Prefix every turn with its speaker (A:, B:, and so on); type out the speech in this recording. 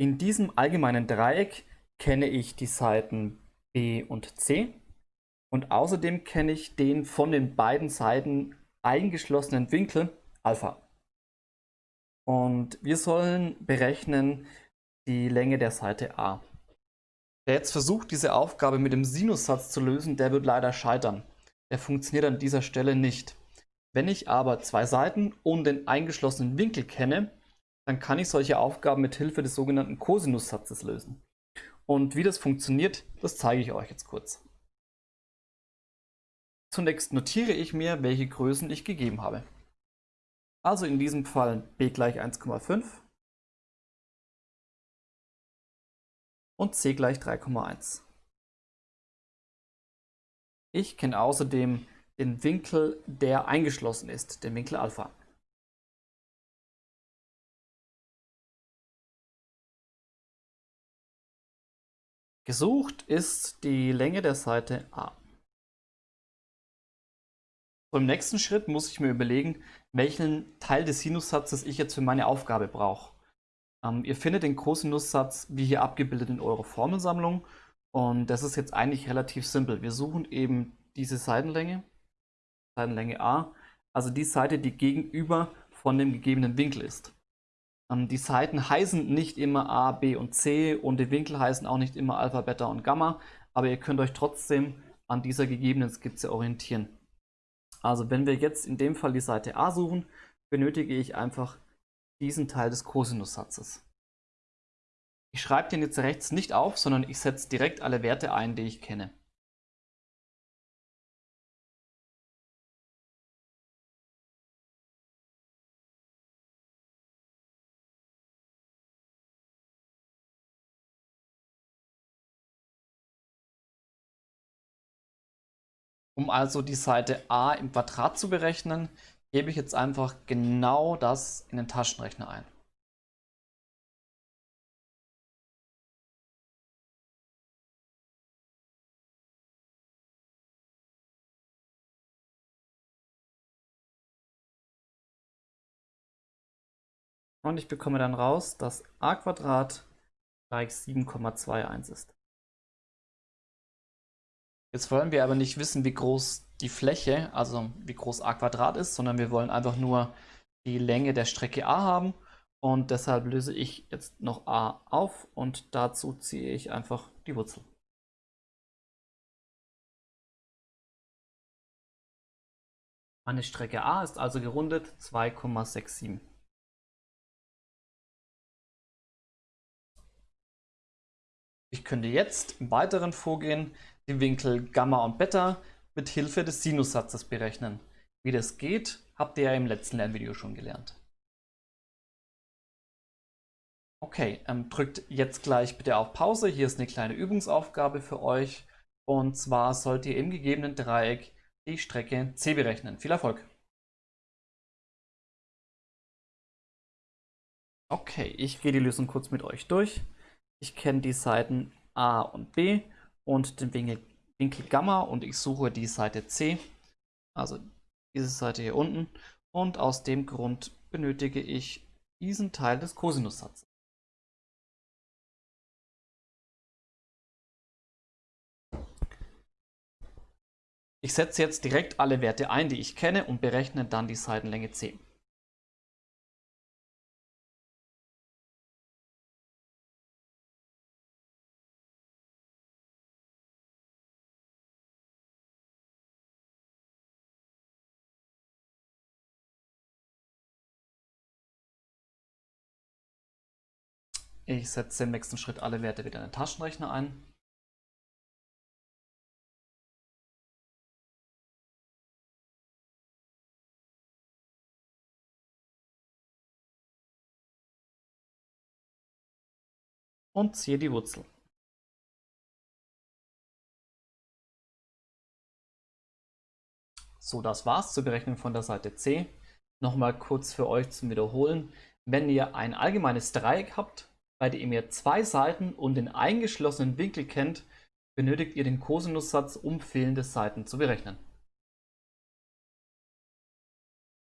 A: In diesem allgemeinen Dreieck kenne ich die Seiten B und C und außerdem kenne ich den von den beiden Seiten eingeschlossenen Winkel Alpha. Und wir sollen berechnen die Länge der Seite A. Wer jetzt versucht, diese Aufgabe mit dem Sinussatz zu lösen, der wird leider scheitern. Der funktioniert an dieser Stelle nicht. Wenn ich aber zwei Seiten und den eingeschlossenen Winkel kenne, dann kann ich solche Aufgaben mit Hilfe des sogenannten Kosinussatzes lösen. Und wie das funktioniert, das zeige ich euch jetzt kurz. Zunächst notiere ich mir, welche Größen ich gegeben habe. Also in diesem Fall b gleich 1,5 und c gleich 3,1. Ich kenne außerdem den Winkel, der eingeschlossen ist, den Winkel Alpha. Gesucht ist die Länge der Seite A. Im nächsten Schritt muss ich mir überlegen, welchen Teil des Sinussatzes ich jetzt für meine Aufgabe brauche. Ähm, ihr findet den Cosinussatz wie hier abgebildet in eurer Formelsammlung und das ist jetzt eigentlich relativ simpel. Wir suchen eben diese Seitenlänge, Seitenlänge A, also die Seite, die gegenüber von dem gegebenen Winkel ist. Ähm, die Seiten heißen nicht immer A, B und C und die Winkel heißen auch nicht immer Alpha, Beta und Gamma, aber ihr könnt euch trotzdem an dieser gegebenen Skizze orientieren. Also wenn wir jetzt in dem Fall die Seite A suchen, benötige ich einfach diesen Teil des Kosinussatzes. Ich schreibe den jetzt rechts nicht auf, sondern ich setze direkt alle Werte ein, die ich kenne. Um also die Seite a im Quadrat zu berechnen, gebe ich jetzt einfach genau das in den Taschenrechner ein. Und ich bekomme dann raus, dass a gleich 7,21 ist. Jetzt wollen wir aber nicht wissen, wie groß die Fläche, also wie groß a Quadrat ist, sondern wir wollen einfach nur die Länge der Strecke a haben. Und deshalb löse ich jetzt noch a auf und dazu ziehe ich einfach die Wurzel. Meine Strecke a ist also gerundet 2,67. Ich könnte jetzt im weiteren Vorgehen den Winkel Gamma und Beta mit Hilfe des Sinussatzes berechnen. Wie das geht, habt ihr ja im letzten Lernvideo schon gelernt. Okay, ähm, drückt jetzt gleich bitte auf Pause. Hier ist eine kleine Übungsaufgabe für euch. Und zwar sollt ihr im gegebenen Dreieck die Strecke C berechnen. Viel Erfolg! Okay, ich gehe die Lösung kurz mit euch durch. Ich kenne die Seiten A und B und den Winkel, Winkel Gamma und ich suche die Seite C, also diese Seite hier unten. Und aus dem Grund benötige ich diesen Teil des Kosinussatzes. Ich setze jetzt direkt alle Werte ein, die ich kenne und berechne dann die Seitenlänge C. Ich setze im nächsten Schritt alle Werte wieder in den Taschenrechner ein. Und ziehe die Wurzel. So, das war's zur Berechnung von der Seite C. Nochmal kurz für euch zum Wiederholen. Wenn ihr ein allgemeines Dreieck habt, bei dem ihr zwei Seiten und den eingeschlossenen Winkel kennt, benötigt ihr den Kosinussatz, um fehlende Seiten zu berechnen.